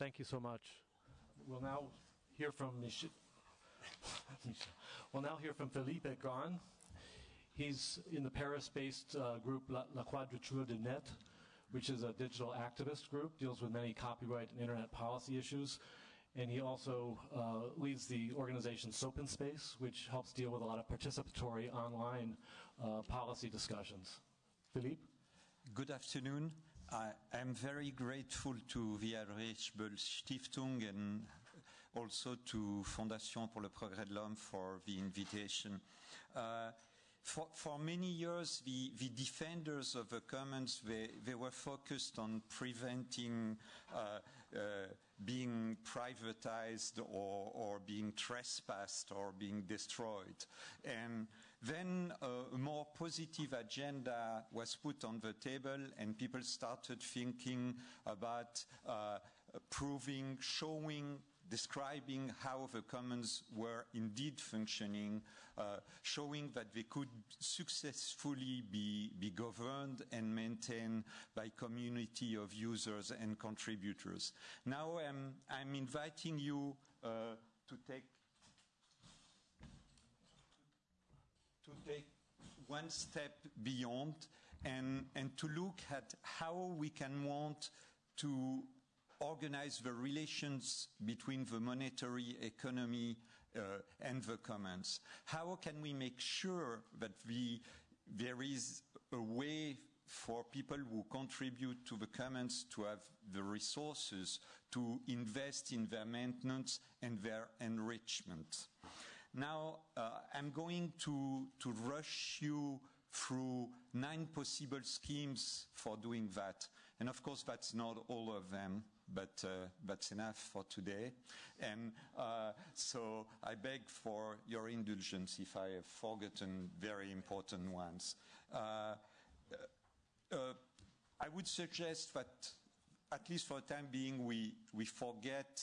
Thank you so much. We'll now hear from Mich- We'll now hear from Philippe Aigrain. He's in the Paris-based uh, group La, La Quadrature du Net, which is a digital activist group, deals with many copyright and internet policy issues. And he also uh, leads the organization Sopinspace, which helps deal with a lot of participatory online uh, policy discussions. Philippe? Good afternoon. I am very grateful to the Heinrich Böll Stiftung and also to Fondation pour le Progrès de l'Homme for the invitation. Uh, for, for, many years, the, the, defenders of the commons, they, they were focused on preventing uh, uh, being privatized or, or, being trespassed or being destroyed. And then a more positive agenda was put on the table and people started thinking about uh, proving, showing describing how the commons were indeed functioning, uh, showing that they could successfully be, be, governed and maintained by community of users and contributors. Now um, I'm inviting you uh, to take to take one step beyond and, and to look at how we can want to organize the relations between the monetary economy uh, and the commons? How can we make sure that the, there is a way for people who contribute to the commons to have the resources to invest in their maintenance and their enrichment? Now, uh, I'm going to, to rush you through nine possible schemes for doing that. And of course, that's not all of them but uh, that's enough for today. And uh, so I beg for your indulgence if I have forgotten very important ones. Uh, uh I would suggest that, at least for the time being, we, we forget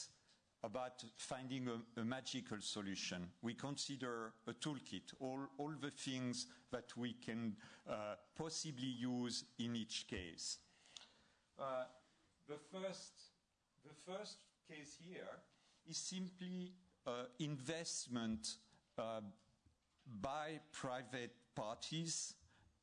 about finding a, a, magical solution. We consider a toolkit, all, all the things that we can uh, possibly use in each case. Uh, the first the first case here is simply uh, investment uh, by private parties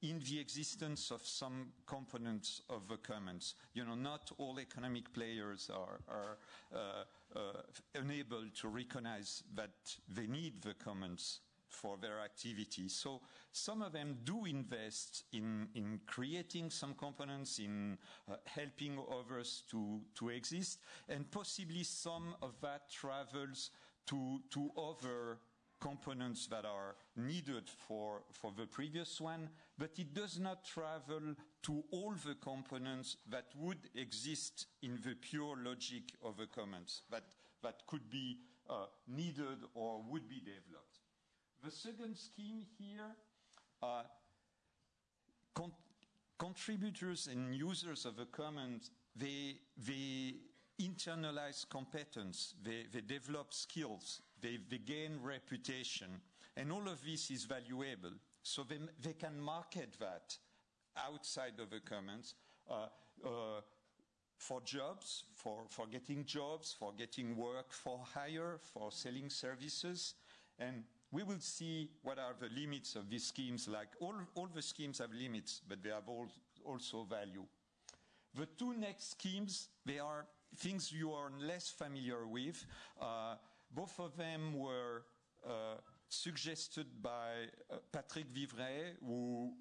in the existence of some components of the commons. You know, not all economic players are, are uh, uh unable to recognize that they need the commons for their activity. So some of them do invest in, in creating some components, in uh, helping others to, to exist, and possibly some of that travels to, to other components that are needed for, for the previous one, but it does not travel to all the components that would exist in the pure logic of the commons that, that could be uh, needed or would be developed. The second scheme here, uh, con contributors and users of the commons, they, they internalize competence, they, they develop skills, they, they, gain reputation, and all of this is valuable. So they, they can market that outside of the commons uh, uh, for jobs, for, for getting jobs, for getting work for hire, for selling services, and we will see what are the limits of these schemes. Like all, all the schemes have limits, but they have all, also value. The two next schemes, they are things you are less familiar with. Uh, both of them were uh, suggested by uh, Patrick Viveret, who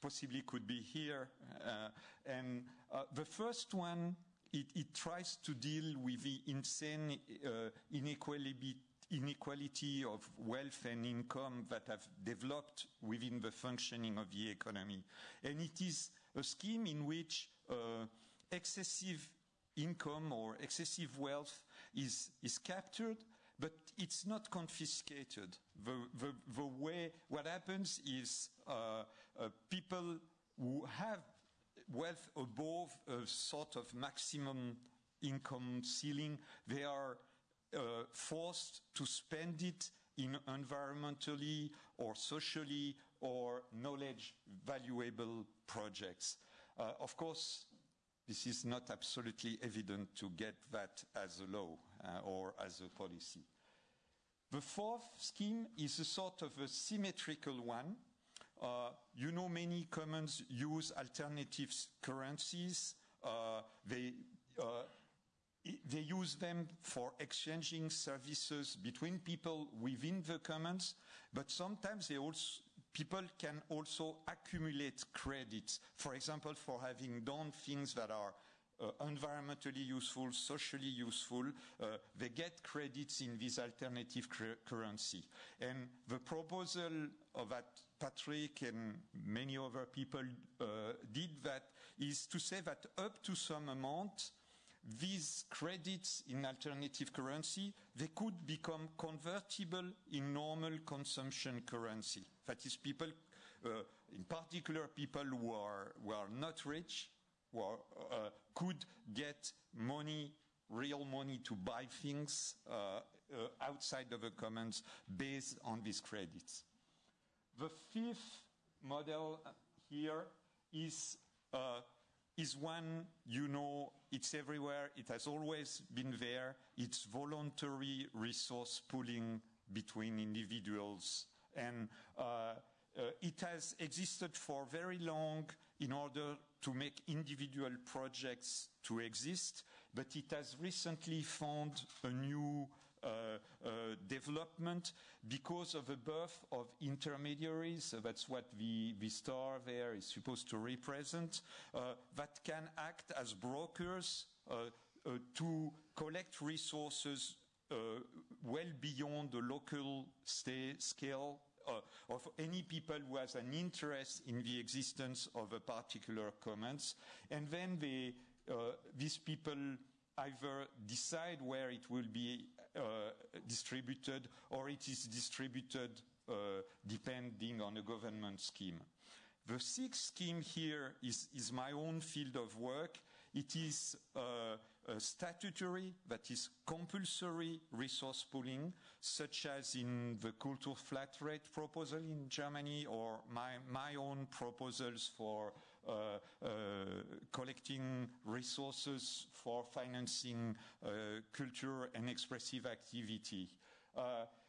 possibly could be here. Uh, and uh, the first one, it, it, tries to deal with the insane uh, inequality inequality of wealth and income that have developed within the functioning of the economy. And it is a scheme in which uh, excessive income or excessive wealth is, is captured, but it's not confiscated. The, the, the way, what happens is uh, uh, people who have wealth above a sort of maximum income ceiling, they are uh, forced to spend it in environmentally or socially or knowledge valuable projects. Uh, of course, this is not absolutely evident to get that as a law uh, or as a policy. The fourth scheme is a sort of a symmetrical one. Uh, you know, many commons use alternative currencies. Uh, they, uh, they use them for exchanging services between people within the commons, but sometimes they also, people can also accumulate credits, for example, for having done things that are uh, environmentally useful, socially useful, uh, they get credits in this alternative currency. And the proposal that Patrick and many other people uh, did that is to say that up to some amount, these credits in alternative currency, they could become convertible in normal consumption currency. That is, people, uh, in particular people who are, who are not rich, who are, uh, could get money, real money to buy things uh, uh outside of the commons based on these credits. The fifth model here is uh, is one you know it's everywhere. It has always been there. It's voluntary resource pooling between individuals. And uh, uh, it has existed for very long in order to make individual projects to exist but it has recently found a new development because of the birth of intermediaries. that's what the, the star there is supposed to represent, uh, that can act as brokers to collect resources uh, well beyond the local scale uh, of any people who has an interest in the existence of a particular commons. And then they, uh, these people either decide where it will be uh, distributed or it is distributed uh, depending on a government scheme. The sixth scheme here is, is my own field of work. It is uh, statutory, that is compulsory resource pooling, such as in the Kultur flat rate proposal in Germany or my, my own proposals for uh, uh, collecting resources for financing uh, culture and expressive activity.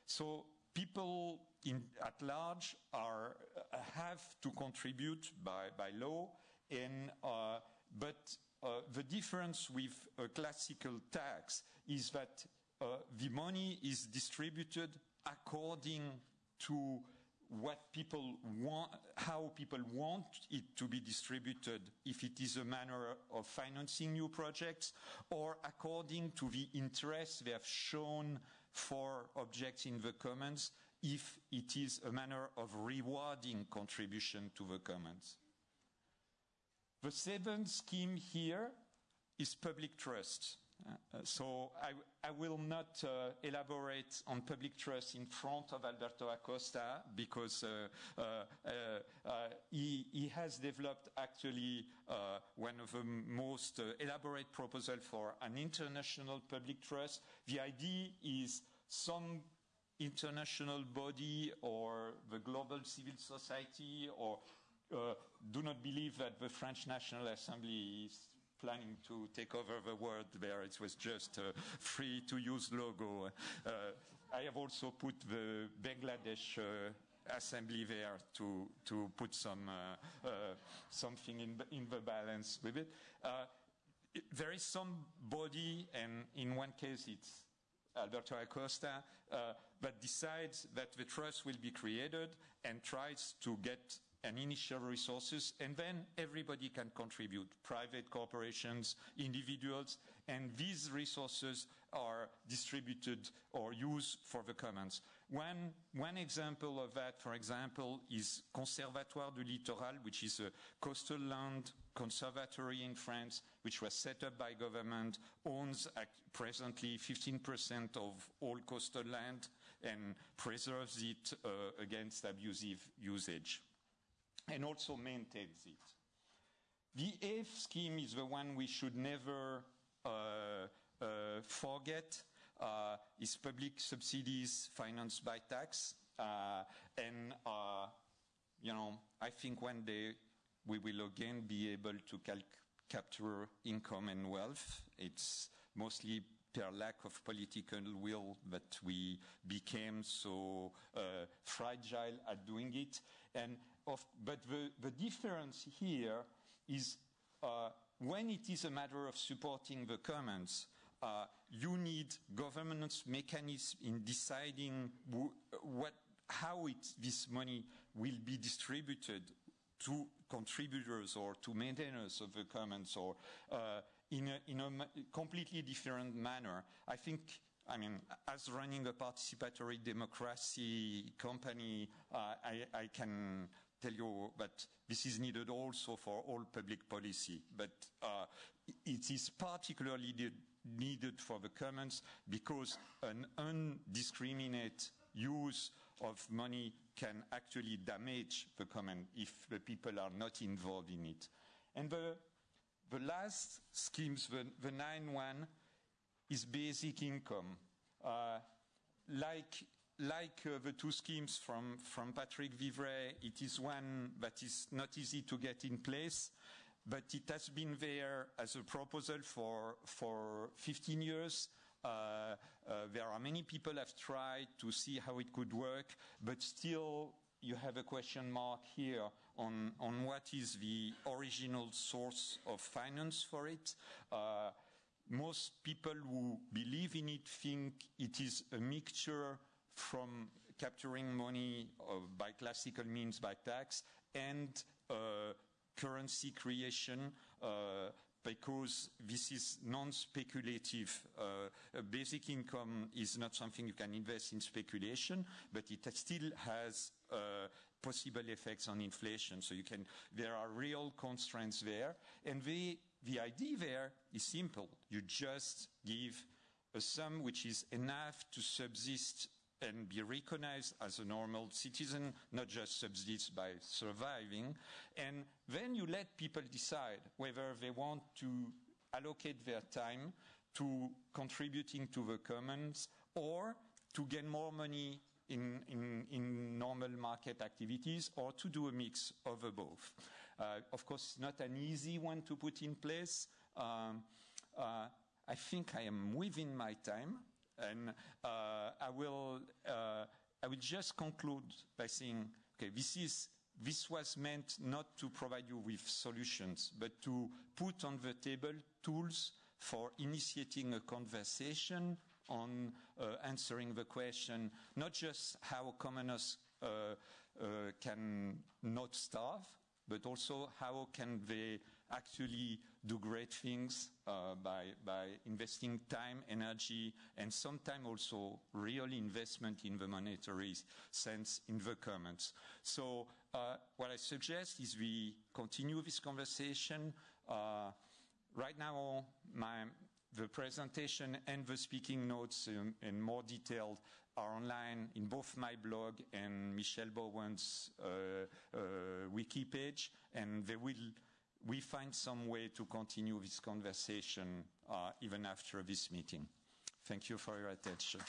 so people in, at large are, have to contribute by, by law, and, but uh, the difference with a classical tax is that uh, the money is distributed according to what people want, how people want it to be distributed, if it is a manner of financing new projects, or according to the interest they have shown for objects in the commons, if it is a manner of rewarding contribution to the commons. The seventh scheme here is public trust. Uh, so I, I, will not uh, elaborate on public trust in front of Alberto Acosta because uh, uh, uh, uh he, he, has developed actually one of the most elaborate proposals for an international public trust. The idea is some international body or the global civil society or do not believe that the French National Assembly is planning to take over the world there. It was just a free to use logo. Uh, I have also put the Bangladesh uh, assembly there to to put some uh, uh something in the, in the balance with it. Uh, it. There is some body, and in one case it's Alberto Acosta, uh, that decides that the trust will be created and tries to get and initial resources, and then everybody can contribute, private corporations, individuals, and these resources are distributed or used for the commons. One, one example of that, for example, is Conservatoire du Littoral, which is a coastal land conservatory in France, which was set up by government, owns presently 15% of all coastal land and preserves it uh, against abusive usage and also maintains it. The F scheme is the one we should never uh, uh, forget, uh, is public subsidies financed by tax. Uh, and, uh, you know, I think one day we will again be able to capture income and wealth. It's mostly per lack of political will that we became so uh, fragile at doing it. And of, but the, the difference here is uh, when it is a matter of supporting the commons, uh, you need governance mechanism in deciding what, how it, this money will be distributed to contributors or to maintainers of the commons or uh, in, a, in a completely different manner. I think I mean, as running a participatory democracy company, uh, I, I, can tell you that this is needed also for all public policy. But uh, it is particularly needed for the commons because an undiscriminate use of money can actually damage the common if the people are not involved in it. And the, the last schemes, the, the nine one, is basic income. Uh, like like uh, the two schemes from, from Patrick Viveret, it is one that is not easy to get in place but it has been there as a proposal for, for 15 years. Uh, uh, there are many people have tried to see how it could work, but still you have a question mark here on, on what is the original source of finance for it. Uh, most people who believe in it think it is a mixture from capturing money uh, by classical means, by tax, and uh, currency creation uh, because this is non-speculative. Uh, basic income is not something you can invest in speculation, but it still has uh, possible effects on inflation. So you can, there are real constraints there. And the, the idea there is simple. You just give a sum which is enough to subsist and be recognized as a normal citizen, not just subsist by surviving. And then you let people decide whether they want to allocate their time to contributing to the commons or to gain more money in, in, in normal market activities or to do a mix of both. Uh, of course, not an easy one to put in place. Um, uh, I think I am within my time. And uh, I will uh, I will just conclude by saying, okay, this is this was meant not to provide you with solutions, but to put on the table tools for initiating a conversation on uh, answering the question, not just how commoners uh, uh, can not starve, but also how can they actually do great things uh, by, by investing time, energy, and sometimes also real investment in the monetary sense in the commons. So uh, what I suggest is we continue this conversation. Uh, right now, my, the presentation and the speaking notes um, in more detail are online in both my blog and Michel Bauwens' uh, uh, wiki page, and they will we find some way to continue this conversation uh, even after this meeting. Thank you for your attention.